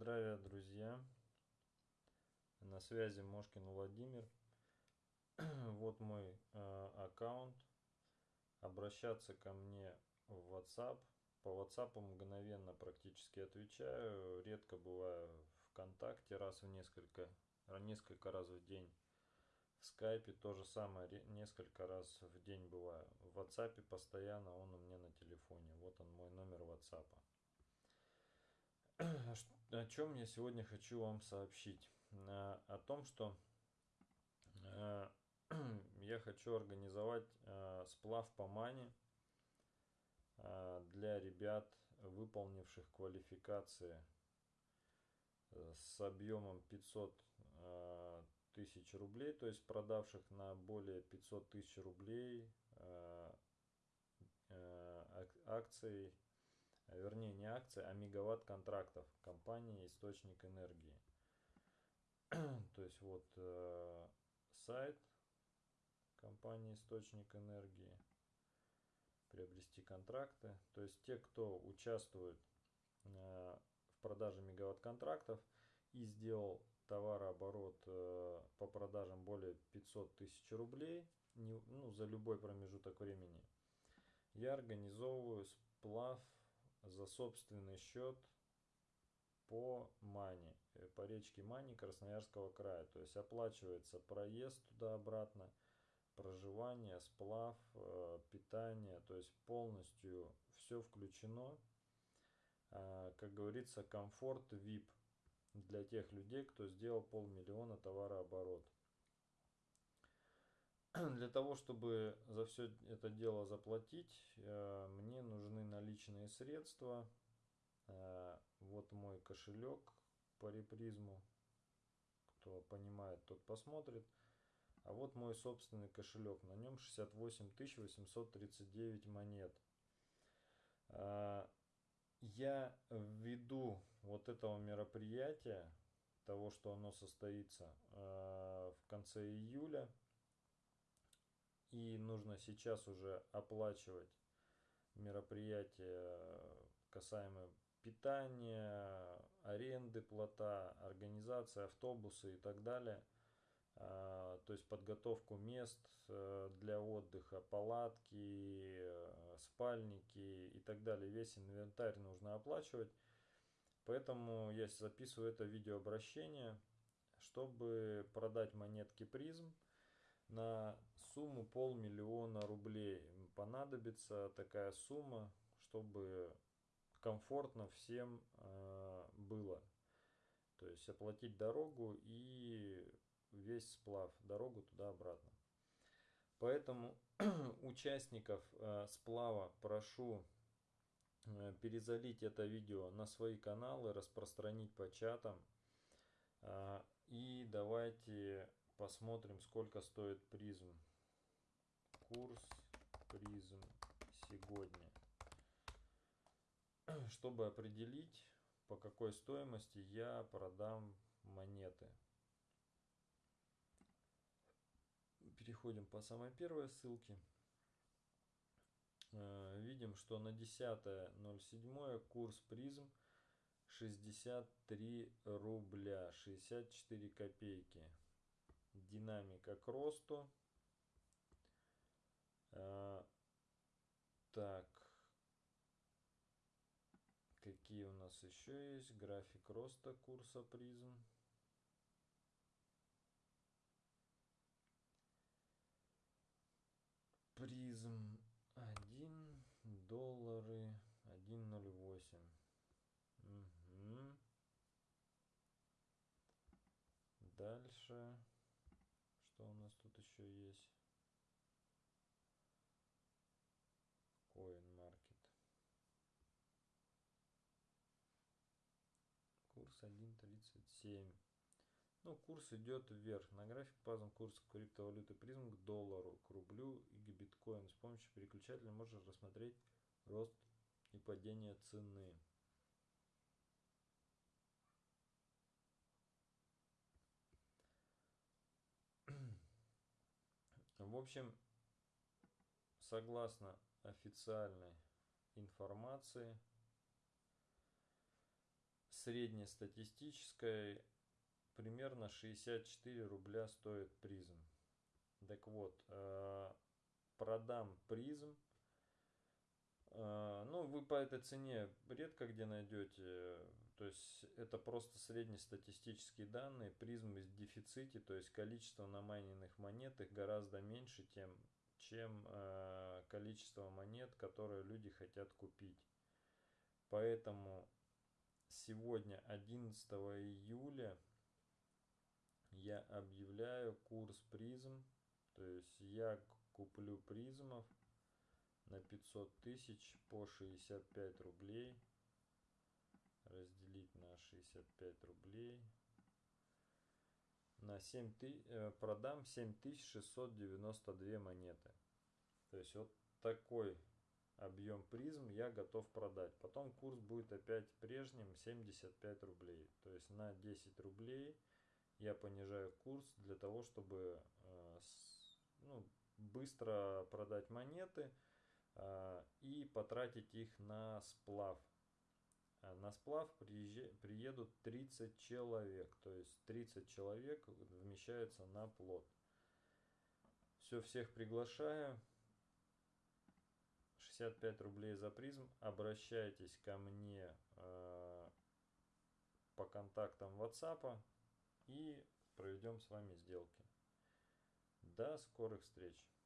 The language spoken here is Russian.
Здравия, друзья! На связи Мошкин Владимир. вот мой э, аккаунт. Обращаться ко мне в WhatsApp. По WhatsApp мгновенно практически отвечаю. Редко бываю ВКонтакте раз в несколько, несколько раз в день. В скайпе то же самое, несколько раз в день бываю. В WhatsApp постоянно он у меня на телефоне. Вот он мой номер WhatsApp. О чем я сегодня хочу вам сообщить. Э, о том, что э, я хочу организовать э, сплав по мане для ребят, выполнивших квалификации с объемом 500 тысяч рублей, то есть продавших на более 500 тысяч рублей акций вернее не акции, а мегаватт контрактов компании Источник Энергии. То есть вот э, сайт компании Источник Энергии, приобрести контракты. То есть те, кто участвует э, в продаже мегаватт контрактов и сделал товарооборот э, по продажам более 500 тысяч рублей не, ну, за любой промежуток времени, я организовываю сплав за собственный счет по Мани, э, по речке Мани Красноярского края. То есть оплачивается проезд туда-обратно, проживание, сплав, э, питание, то есть полностью все включено. А, как говорится, комфорт VIP для тех людей, кто сделал полмиллиона товарооборот. Для того, чтобы за все это дело заплатить, э, мне нужны наличные средства. Э, вот мой кошелек по репризму. Кто понимает, тот посмотрит. А вот мой собственный кошелек. На нем 68 839 монет. Э, я ввиду вот этого мероприятия, того, что оно состоится в конце июля, и нужно сейчас уже оплачивать мероприятия касаемо питания, аренды плота, организации автобуса и так далее. А, то есть подготовку мест э, для отдыха, палатки, э, спальники и так далее. Весь инвентарь нужно оплачивать. Поэтому я записываю это видеообращение, чтобы продать монетки призм – на сумму полмиллиона рублей. Понадобится такая сумма, чтобы комфортно всем э, было. То есть оплатить дорогу и весь сплав, дорогу туда-обратно. Поэтому участников э, сплава прошу э, перезалить это видео на свои каналы, распространить по чатам. И давайте Посмотрим, сколько стоит призм. Курс призм сегодня. Чтобы определить, по какой стоимости я продам монеты. Переходим по самой первой ссылке. Э, видим, что на 10.07 курс призм 63 рубля 64 копейки динамика к росту. А, так. Какие у нас еще есть? График роста курса призм. Призм 1 доллары 1.08. Угу. Дальше. Что у нас тут еще есть? CoinMarket. Курс 1.37. Ну, курс идет вверх. На график показан курс криптовалюты призм к доллару, к рублю и к биткоину. С помощью переключателя можно рассмотреть рост и падение цены. В общем, согласно официальной информации, среднестатистической примерно 64 рубля стоит призм. Так вот, э, продам призм. Э, ну, вы по этой цене редко где найдете. То есть это просто среднестатистические данные. Призм в дефиците, то есть количество намайненных монет их гораздо меньше, тем, чем э, количество монет, которые люди хотят купить. Поэтому сегодня, 11 июля, я объявляю курс призм. То есть я куплю призмов на 500 тысяч по 65 рублей. Разделить на 65 рублей. На 7 ты, э, продам 7692 монеты. То есть вот такой объем призм я готов продать. Потом курс будет опять прежним 75 рублей. То есть на 10 рублей я понижаю курс для того, чтобы э, ну, быстро продать монеты э, и потратить их на сплав. На сплав приедут 30 человек, то есть 30 человек вмещается на плот. Все, всех приглашаю. 65 рублей за призм. Обращайтесь ко мне э, по контактам WhatsApp и проведем с вами сделки. До скорых встреч!